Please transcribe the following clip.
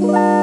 Bye.